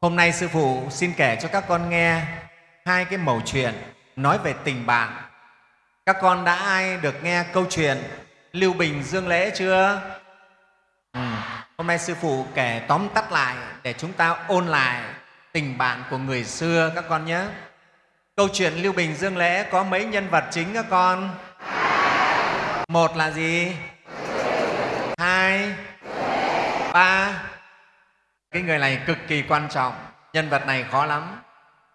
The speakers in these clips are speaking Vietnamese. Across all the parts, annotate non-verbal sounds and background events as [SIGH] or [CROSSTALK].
hôm nay sư phụ xin kể cho các con nghe hai cái mẩu chuyện nói về tình bạn. Các con đã ai được nghe câu chuyện lưu bình dương lễ chưa? Ừ. hôm nay sư phụ kể tóm tắt lại để chúng ta ôn lại tình bạn của người xưa các con nhé. Câu chuyện lưu bình dương lễ có mấy nhân vật chính các con? Một là gì? Hai? Ba? Cái người này cực kỳ quan trọng, nhân vật này khó lắm.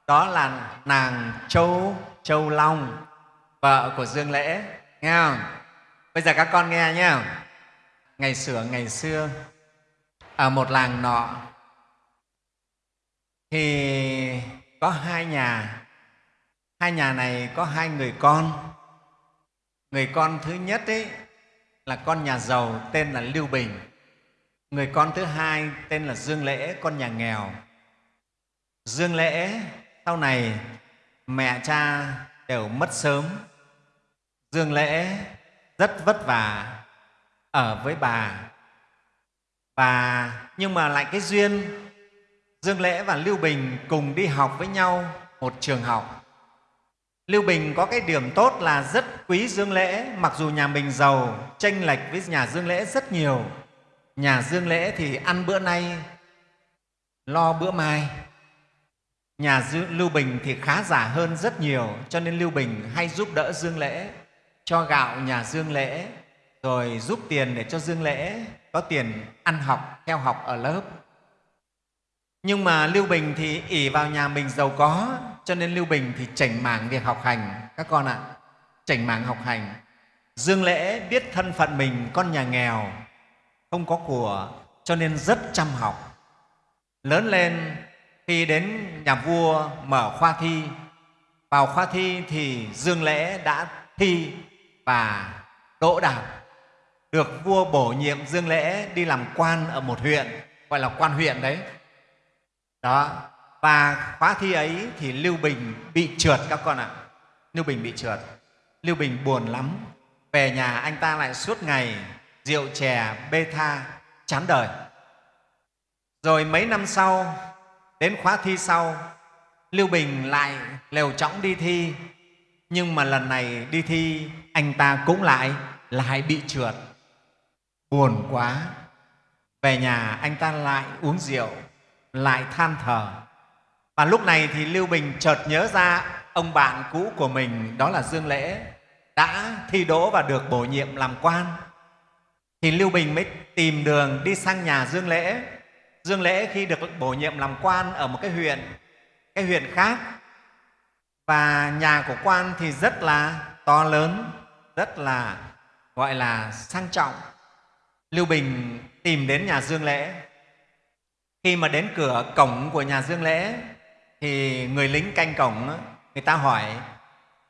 Đó là nàng châu châu long, vợ của dương lễ, nghe không? Bây giờ các con nghe nhé. Ngày xưa ngày xưa, ở một làng nọ, thì có hai nhà. Hai nhà này có hai người con. Người con thứ nhất ấy là con nhà giàu tên là lưu bình người con thứ hai tên là dương lễ, con nhà nghèo. Dương lễ, sau này mẹ cha đều mất sớm. Dương lễ rất vất vả ở với bà. Và nhưng mà lại cái duyên, dương lễ và lưu bình cùng đi học với nhau một trường học. Lưu bình có cái điểm tốt là rất quý dương lễ, mặc dù nhà mình giàu tranh lệch với nhà dương lễ rất nhiều nhà dương lễ thì ăn bữa nay, lo bữa mai. Nhà lưu bình thì khá giả hơn rất nhiều, cho nên lưu bình hay giúp đỡ dương lễ, cho gạo nhà dương lễ, rồi giúp tiền để cho dương lễ có tiền ăn học, theo học ở lớp. Nhưng mà lưu bình thì ỉ vào nhà mình giàu có, cho nên lưu bình thì chảnh mảng việc học hành. Các con ạ, chảnh mảng học hành. Dương lễ biết thân phận mình, con nhà nghèo không có của, cho nên rất chăm học. Lớn lên, khi đến nhà vua mở khoa thi, vào khoa thi thì dương lễ đã thi và đỗ đạt được vua bổ nhiệm dương lễ đi làm quan ở một huyện, gọi là quan huyện đấy. Đó, và khóa thi ấy thì lưu bình bị trượt các con ạ. Lưu bình bị trượt. Lưu bình buồn lắm. Về nhà anh ta lại suốt ngày rượu chè bê tha, chán đời. Rồi mấy năm sau, đến khóa thi sau, lưu bình lại lều trõng đi thi. Nhưng mà lần này đi thi, anh ta cũng lại lại bị trượt. Buồn quá. Về nhà anh ta lại uống rượu, lại than thở. Và lúc này thì lưu bình chợt nhớ ra ông bạn cũ của mình, đó là dương lễ, đã thi đỗ và được bổ nhiệm làm quan thì lưu bình mới tìm đường đi sang nhà dương lễ. Dương lễ khi được bổ nhiệm làm quan ở một cái huyện cái huyện khác. Và nhà của quan thì rất là to lớn, rất là, gọi là, sang trọng. Lưu bình tìm đến nhà dương lễ. Khi mà đến cửa cổng của nhà dương lễ, thì người lính canh cổng, người ta hỏi,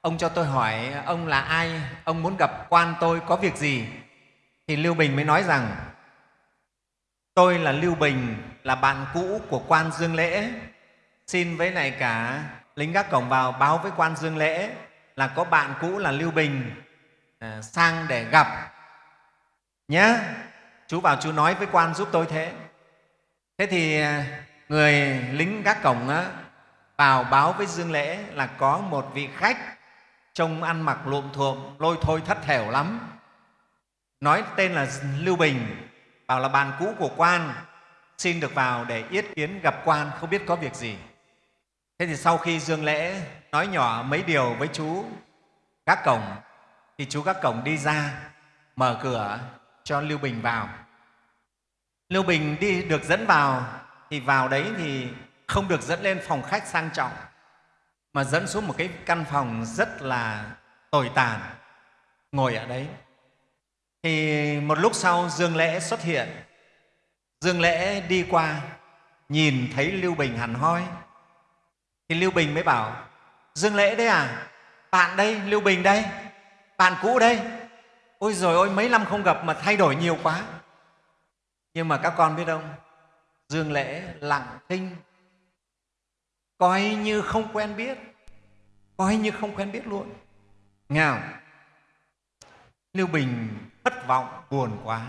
ông cho tôi hỏi, ông là ai? Ông muốn gặp quan tôi có việc gì? Thì lưu bình mới nói rằng tôi là lưu bình là bạn cũ của quan dương lễ. Xin với này cả lính gác cổng vào báo với quan dương lễ là có bạn cũ là lưu bình à, sang để gặp. Nhé chú vào chú nói với quan giúp tôi thế. Thế thì à, người lính gác cổng á, vào báo với dương lễ là có một vị khách trông ăn mặc luộm thuộm lôi thôi thất thểu lắm nói tên là lưu bình, bảo là bạn cũ của quan, xin được vào để yết kiến gặp quan, không biết có việc gì. Thế thì sau khi dương lễ, nói nhỏ mấy điều với chú gác cổng, thì chú gác cổng đi ra, mở cửa cho lưu bình vào. Lưu bình đi được dẫn vào, thì vào đấy thì không được dẫn lên phòng khách sang trọng, mà dẫn xuống một cái căn phòng rất là tồi tàn, ngồi ở đấy thì một lúc sau dương lễ xuất hiện. Dương lễ đi qua, nhìn thấy lưu bình hẳn hoi. Thì lưu bình mới bảo, dương lễ đấy à bạn đây, lưu bình đây, bạn cũ đây. Ôi rồi ôi mấy năm không gặp mà thay đổi nhiều quá. Nhưng mà các con biết không, dương lễ lặng thinh. Coi như không quen biết, coi như không quen biết luôn. Nghe không? Lưu bình thất vọng, buồn quá.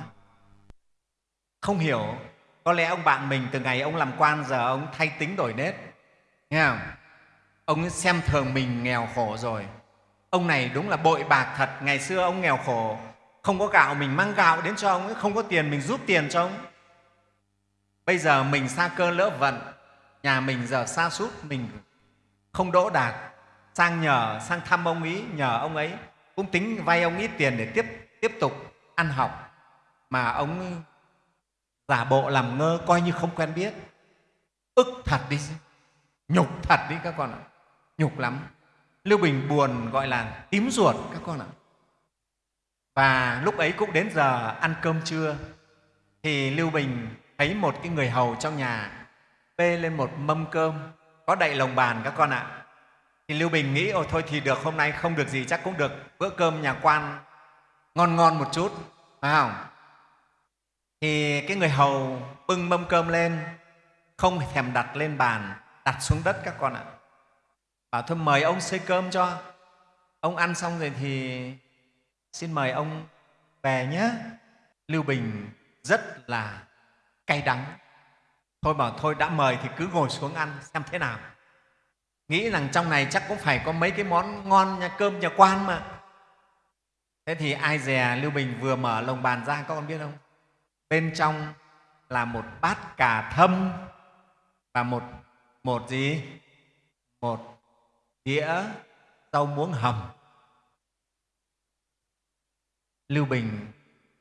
Không hiểu, có lẽ ông bạn mình từ ngày ông làm quan giờ ông thay tính đổi nết nghe không? Ông xem thường mình nghèo khổ rồi. Ông này đúng là bội bạc thật. Ngày xưa ông nghèo khổ, không có gạo mình mang gạo đến cho ông không có tiền mình giúp tiền cho ông. Bây giờ mình xa cơ lỡ vận, nhà mình giờ xa sút mình không đỗ đạt. Sang nhờ, sang thăm ông ấy, nhờ ông ấy cũng tính vay ông ít tiền để tiếp tiếp tục ăn học. Mà ông giả bộ làm ngơ coi như không quen biết. Ức thật đi, nhục thật đi các con ạ. Nhục lắm. Lưu bình buồn gọi là tím ruột các con ạ. Và lúc ấy cũng đến giờ ăn cơm trưa, thì lưu bình thấy một cái người hầu trong nhà bê lên một mâm cơm có đậy lồng bàn các con ạ thì lưu bình nghĩ ồ thôi thì được, hôm nay không được gì chắc cũng được, bữa cơm nhà quan ngon ngon một chút phải không? Thì cái người hầu bưng mâm cơm lên, không thèm đặt lên bàn, đặt xuống đất các con ạ. Bảo thôi mời ông xây cơm cho. Ông ăn xong rồi thì xin mời ông về nhé. Lưu bình rất là cay đắng. Thôi bảo thôi, đã mời thì cứ ngồi xuống ăn xem thế nào nghĩ rằng trong này chắc cũng phải có mấy cái món ngon nhà cơm nhà quan mà. Thế thì ai dè lưu bình vừa mở lồng bàn ra, các con biết không? Bên trong là một bát cà thâm và một một gì? Một đĩa rau muống hầm. Lưu bình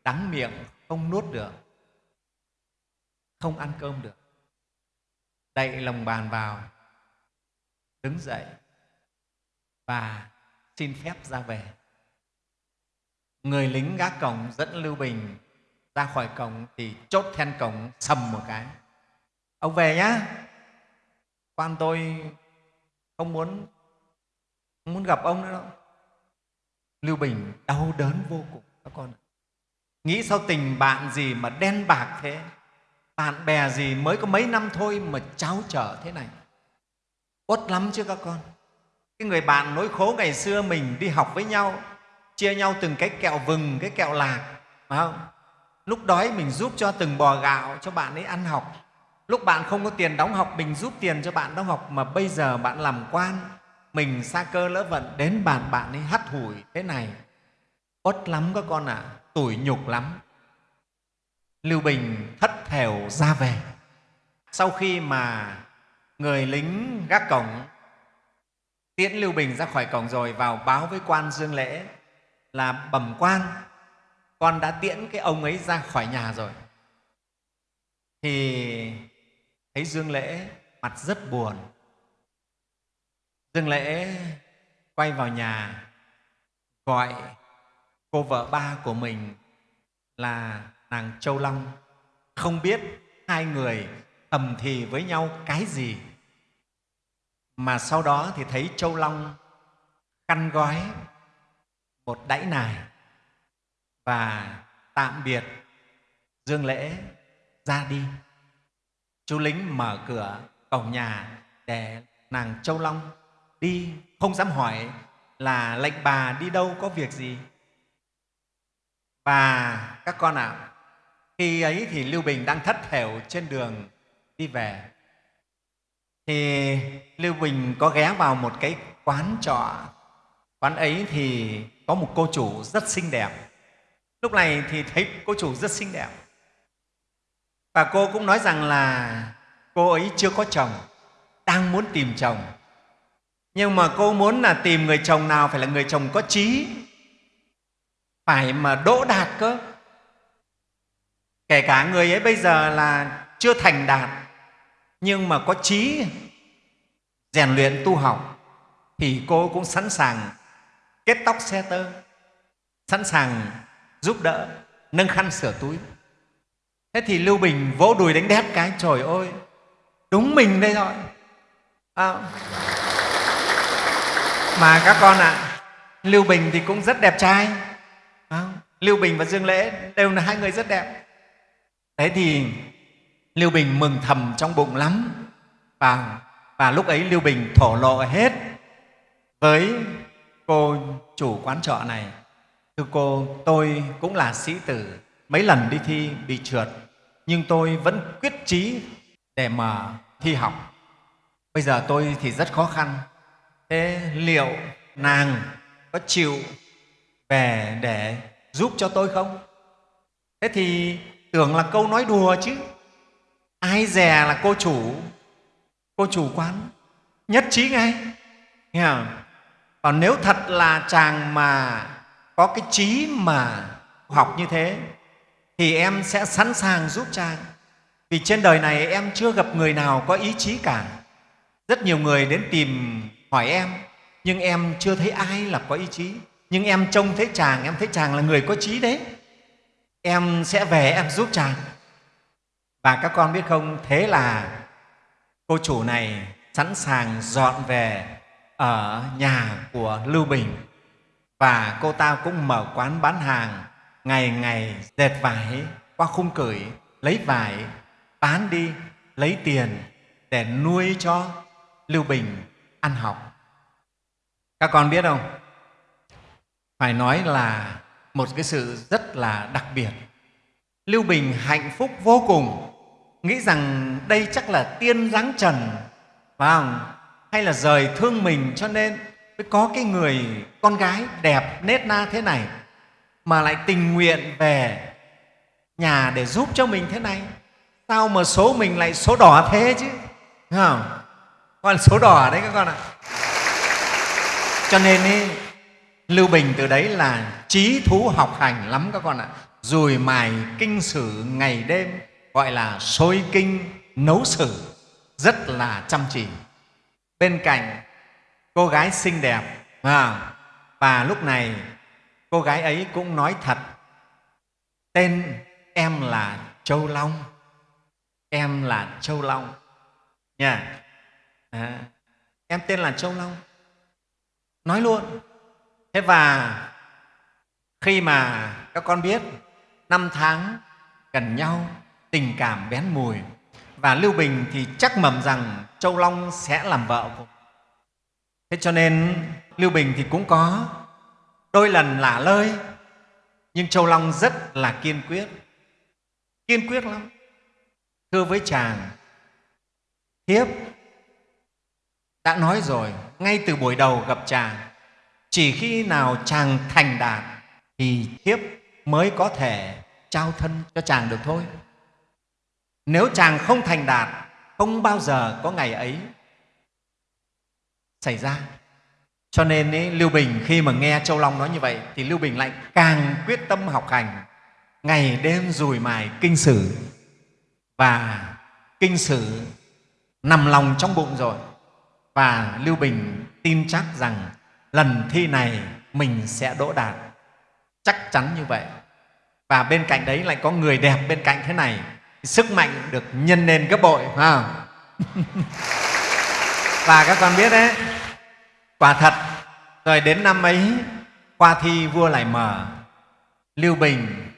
đắng miệng không nuốt được, không ăn cơm được. Đậy lồng bàn vào đứng dậy và xin phép ra về. Người lính gác cổng dẫn lưu bình ra khỏi cổng thì chốt then cổng sầm một cái. Ông về nhá. Quan tôi không muốn không muốn gặp ông nữa đâu. Lưu bình đau đớn vô cùng. Các con nghĩ sao tình bạn gì mà đen bạc thế? Bạn bè gì mới có mấy năm thôi mà cháo trở thế này? Uất lắm chứ các con. Cái người bạn nỗi khổ ngày xưa mình đi học với nhau chia nhau từng cái kẹo vừng cái kẹo lạc phải không? Lúc đói mình giúp cho từng bò gạo cho bạn ấy ăn học. Lúc bạn không có tiền đóng học mình giúp tiền cho bạn đóng học. Mà bây giờ bạn làm quan mình xa cơ lỡ vận đến bàn bạn ấy hắt hủi thế này. Uất lắm các con ạ à, tủi nhục lắm. Lưu bình thất thểu ra về. Sau khi mà người lính gác cổng. Tiễn lưu bình ra khỏi cổng rồi vào báo với quan dương lễ là bẩm quan, con đã tiễn cái ông ấy ra khỏi nhà rồi. Thì thấy dương lễ mặt rất buồn. Dương lễ quay vào nhà, gọi cô vợ ba của mình là nàng châu long. Không biết hai người thầm thì với nhau cái gì? Mà sau đó thì thấy châu long khăn gói một đẫy nài và tạm biệt dương lễ ra đi. Chú lính mở cửa cổng nhà để nàng châu long đi. Không dám hỏi là lệnh bà đi đâu có việc gì? Và các con ạ à, khi ấy thì lưu bình đang thất thểu trên đường đi về. Thì lưu bình có ghé vào một cái quán trọ. Quán ấy thì có một cô chủ rất xinh đẹp. Lúc này thì thấy cô chủ rất xinh đẹp. Và cô cũng nói rằng là cô ấy chưa có chồng, đang muốn tìm chồng. Nhưng mà cô muốn là tìm người chồng nào phải là người chồng có trí, phải mà đỗ đạt cơ. Kể cả người ấy bây giờ là chưa thành đạt nhưng mà có trí rèn luyện tu học thì cô cũng sẵn sàng kết tóc xe tơ sẵn sàng giúp đỡ nâng khăn sửa túi. Thế thì lưu bình vỗ đùi đánh đét cái trời ơi đúng mình đây rồi. À, mà các con ạ à, lưu bình thì cũng rất đẹp trai. À, lưu bình và dương lễ đều là hai người rất đẹp. Thế thì lưu bình mừng thầm trong bụng lắm. Và, và lúc ấy lưu bình thổ lộ hết với cô chủ quán trọ này. Thưa cô tôi cũng là sĩ tử mấy lần đi thi bị trượt nhưng tôi vẫn quyết chí để mà thi học. Bây giờ tôi thì rất khó khăn. Thế liệu nàng có chịu về để giúp cho tôi không? Thế thì tưởng là câu nói đùa chứ ai dè là cô chủ. Cô chủ quán. Nhất trí ngay. Nghe không? còn nếu thật là chàng mà có cái trí mà học như thế, thì em sẽ sẵn sàng giúp chàng. Vì trên đời này em chưa gặp người nào có ý chí cả. Rất nhiều người đến tìm hỏi em, nhưng em chưa thấy ai là có ý chí. Nhưng em trông thấy chàng, em thấy chàng là người có trí đấy. Em sẽ về em giúp chàng và các con biết không? Thế là cô chủ này sẵn sàng dọn về ở nhà của lưu bình. Và cô ta cũng mở quán bán hàng, ngày ngày dệt vải, qua khung cửi lấy vải, bán đi, lấy tiền để nuôi cho lưu bình ăn học. Các con biết không? Phải nói là một cái sự rất là đặc biệt. Lưu bình hạnh phúc vô cùng nghĩ rằng đây chắc là tiên giáng trần phải không? hay là rời thương mình cho nên mới có cái người con gái đẹp nết na thế này mà lại tình nguyện về nhà để giúp cho mình thế này? Sao mà số mình lại số đỏ thế chứ Thấy không? Con số đỏ đấy các con ạ. Cho nên ý, lưu bình từ đấy là trí thú học hành lắm các con ạ. Dùi mài kinh sử ngày đêm gọi là sôi kinh nấu xử. Rất là chăm chỉ. Bên cạnh cô gái xinh đẹp à, và lúc này cô gái ấy cũng nói thật. Tên em là châu long. Em là châu long. Nha. À, em tên là châu long. Nói luôn. Thế và khi mà các con biết năm tháng gần nhau tình cảm bén mùi. Và lưu bình thì chắc mầm rằng châu long sẽ làm vợ của thế cho nên lưu bình thì cũng có đôi lần lả lơi, nhưng châu long rất là kiên quyết. Kiên quyết lắm. Thưa với chàng, thiếp đã nói rồi, ngay từ buổi đầu gặp chàng, chỉ khi nào chàng thành đạt thì thiếp mới có thể trao thân cho chàng được thôi nếu chàng không thành đạt không bao giờ có ngày ấy xảy ra. Cho nên ý, lưu bình khi mà nghe châu long nói như vậy thì lưu bình lại càng quyết tâm học hành. Ngày đêm rùi mài kinh sử. Và kinh sử nằm lòng trong bụng rồi. Và lưu bình tin chắc rằng lần thi này mình sẽ đỗ đạt. Chắc chắn như vậy. Và bên cạnh đấy lại có người đẹp bên cạnh thế này sức mạnh được nhân lên gấp bội phải không? [LAUGHS] và các con biết đấy quả thật rồi đến năm ấy qua thi vua lại mở lưu bình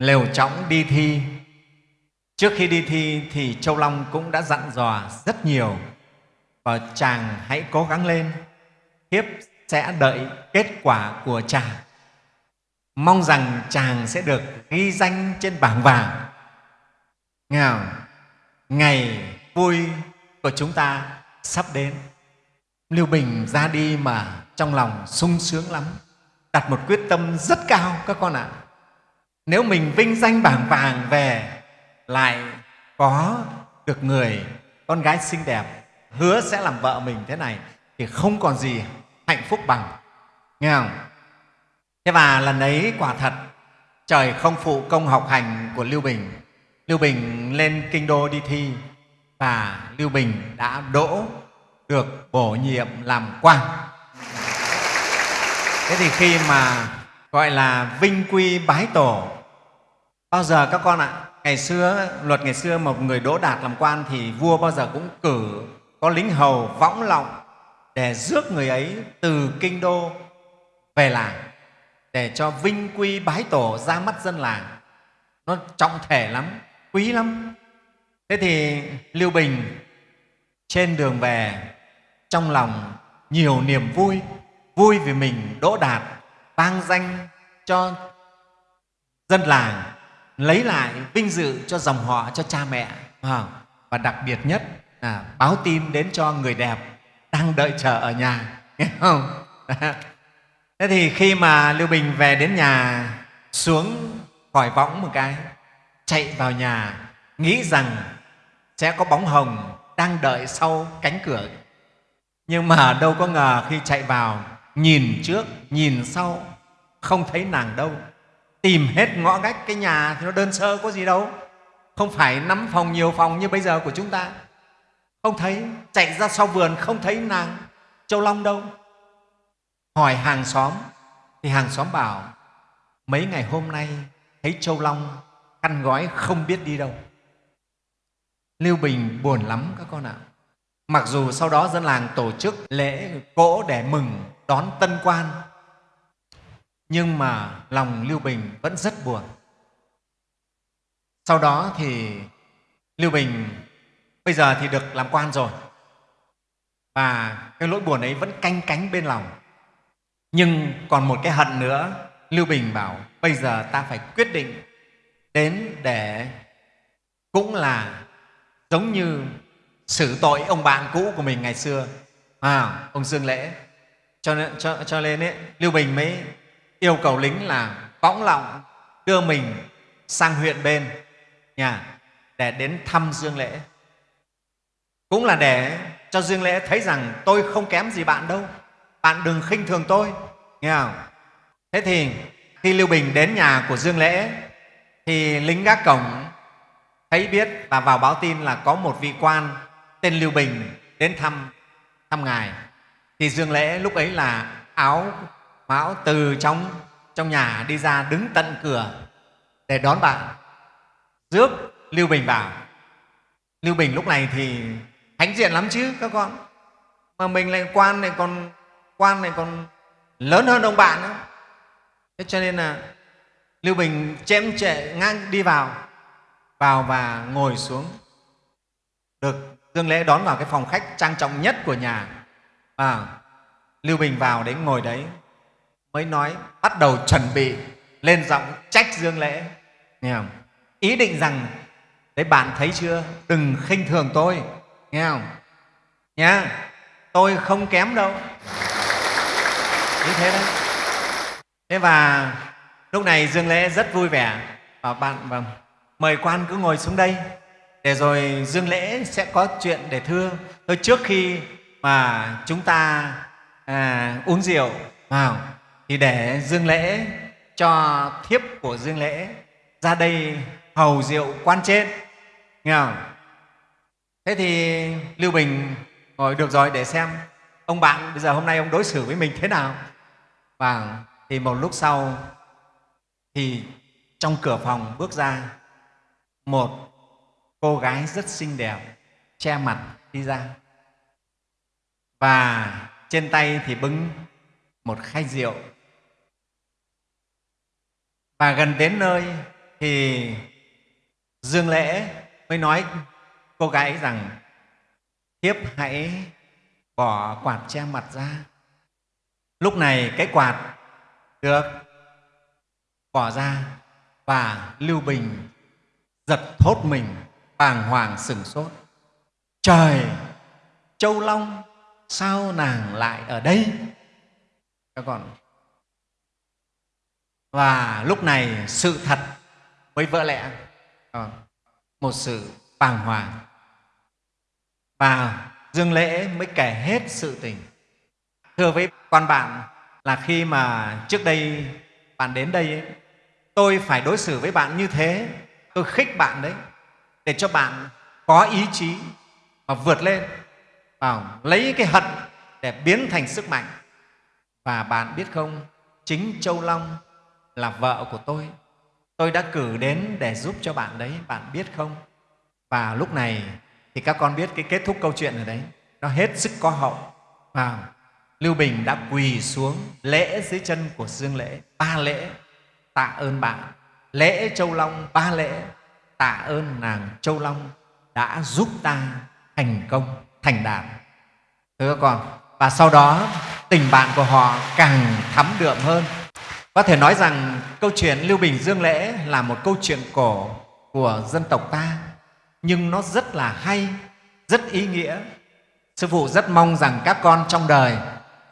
lều chõng đi thi. Trước khi đi thi thì châu long cũng đã dặn dò rất nhiều. Và chàng hãy cố gắng lên thiếp sẽ đợi kết quả của chàng. Mong rằng chàng sẽ được ghi danh trên bảng vàng nghe không? ngày vui của chúng ta sắp đến. Lưu bình ra đi mà trong lòng sung sướng lắm. Đặt một quyết tâm rất cao các con ạ. Nếu mình vinh danh bảng vàng về, lại có được người con gái xinh đẹp, hứa sẽ làm vợ mình thế này thì không còn gì hạnh phúc bằng. Nghe không thế và lần ấy quả thật, trời không phụ công học hành của lưu bình lưu bình lên kinh đô đi thi và lưu bình đã đỗ được bổ nhiệm làm quan thế thì khi mà gọi là vinh quy bái tổ, bao giờ các con ạ? Ngày xưa, luật ngày xưa một người đỗ đạt làm quan thì vua bao giờ cũng cử có lính hầu võng lọng để rước người ấy từ kinh đô về làng để cho vinh quy bái tổ ra mắt dân làng. Nó trọng thể lắm quý lắm. Thế thì lưu bình trên đường về, trong lòng nhiều niềm vui vui vì mình đỗ đạt vang danh cho dân làng, lấy lại vinh dự cho dòng họ, cho cha mẹ. Ờ, và đặc biệt nhất là báo tin đến cho người đẹp đang đợi chờ ở nhà. Nghe không? [LAUGHS] Thế thì khi mà lưu bình về đến nhà, xuống khỏi võng một cái chạy vào nhà, nghĩ rằng sẽ có bóng hồng đang đợi sau cánh cửa. Nhưng mà đâu có ngờ khi chạy vào, nhìn trước, nhìn sau, không thấy nàng đâu. Tìm hết ngõ ngách cái nhà thì nó đơn sơ, có gì đâu. Không phải năm phòng nhiều phòng như bây giờ của chúng ta. Không thấy, chạy ra sau vườn không thấy nàng, châu long đâu. Hỏi hàng xóm, thì hàng xóm bảo, mấy ngày hôm nay thấy châu long khăn gói không biết đi đâu. Lưu bình buồn lắm các con ạ. Mặc dù sau đó dân làng tổ chức lễ cỗ để mừng đón tân quan, nhưng mà lòng lưu bình vẫn rất buồn. Sau đó thì lưu bình bây giờ thì được làm quan rồi, và cái nỗi buồn ấy vẫn canh cánh bên lòng. Nhưng còn một cái hận nữa, lưu bình bảo, bây giờ ta phải quyết định đến để cũng là giống như xử tội ông bạn cũ của mình ngày xưa. À, ông dương lễ. Cho nên, cho, cho nên ấy, lưu bình mới yêu cầu lính là võng lọng đưa mình sang huyện bên nhà để đến thăm dương lễ. Cũng là để cho dương lễ thấy rằng tôi không kém gì bạn đâu. Bạn đừng khinh thường tôi nghe không? Thế thì khi lưu bình đến nhà của dương lễ thì lính gác cổng thấy biết và vào báo tin là có một vị quan tên lưu bình đến thăm thăm ngài. Thì dương lễ lúc ấy là áo mão từ trong trong nhà đi ra đứng tận cửa để đón bạn. Rước lưu bình vào. Lưu bình lúc này thì hãnh diện lắm chứ các con. Mà mình lại quan này còn, quan này còn lớn hơn ông bạn nữa. Thế cho nên là lưu bình chém trệ ngang đi vào vào và ngồi xuống. Được dương lễ đón vào cái phòng khách trang trọng nhất của nhà. À, lưu bình vào đấy ngồi đấy mới nói bắt đầu chuẩn bị lên giọng trách dương lễ. Nghe không? ý định rằng đấy bạn thấy chưa? Đừng khinh thường tôi. Nghe không? Nha tôi không kém đâu. Như thế đấy. Thế và lúc này dương lễ rất vui vẻ. Và bạn và mời quan cứ ngồi xuống đây. Để rồi dương lễ sẽ có chuyện để thưa. Thôi trước khi mà chúng ta à, uống rượu vào thì để dương lễ cho thiếp của dương lễ ra đây hầu rượu quan trên. Nghe không? thế thì lưu bình ngồi được rồi để xem ông bạn bây giờ hôm nay ông đối xử với mình thế nào. Và thì một lúc sau thì trong cửa phòng bước ra, một cô gái rất xinh đẹp che mặt đi ra. Và trên tay thì bưng một khay rượu. Và gần đến nơi thì dương lễ mới nói cô gái rằng, thiếp hãy bỏ quạt che mặt ra. Lúc này cái quạt được bỏ ra và lưu bình giật thốt mình bàng hoàng sừng sốt. Trời châu long sao nàng lại ở đây? Các con. Và lúc này sự thật mới vỡ lẽ. Một sự bàng hoàng. Và dương lễ mới kể hết sự tình. Thưa với quan bạn là khi mà trước đây bạn đến đây ấy, tôi phải đối xử với bạn như thế. Tôi khích bạn đấy, để cho bạn có ý chí mà vượt lên vào lấy cái hận để biến thành sức mạnh. Và bạn biết không, chính châu long là vợ của tôi. Tôi đã cử đến để giúp cho bạn đấy, bạn biết không? Và lúc này thì các con biết cái kết thúc câu chuyện ở đấy. Nó hết sức có hậu. Và lưu bình đã quỳ xuống lễ dưới chân của dương lễ, ba lễ tạ ơn bạn. Lễ châu long, ba lễ. Tạ ơn nàng châu long đã giúp ta thành công, thành đạt. Thưa các con, và sau đó tình bạn của họ càng thắm đượm hơn. Có thể nói rằng câu chuyện lưu bình dương lễ là một câu chuyện cổ của dân tộc ta. Nhưng nó rất là hay, rất ý nghĩa. Sư phụ rất mong rằng các con trong đời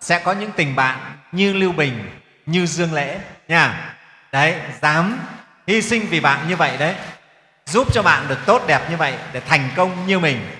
sẽ có những tình bạn như lưu bình, như dương lễ nha đấy, dám hy sinh vì bạn như vậy đấy. Giúp cho bạn được tốt đẹp như vậy để thành công như mình.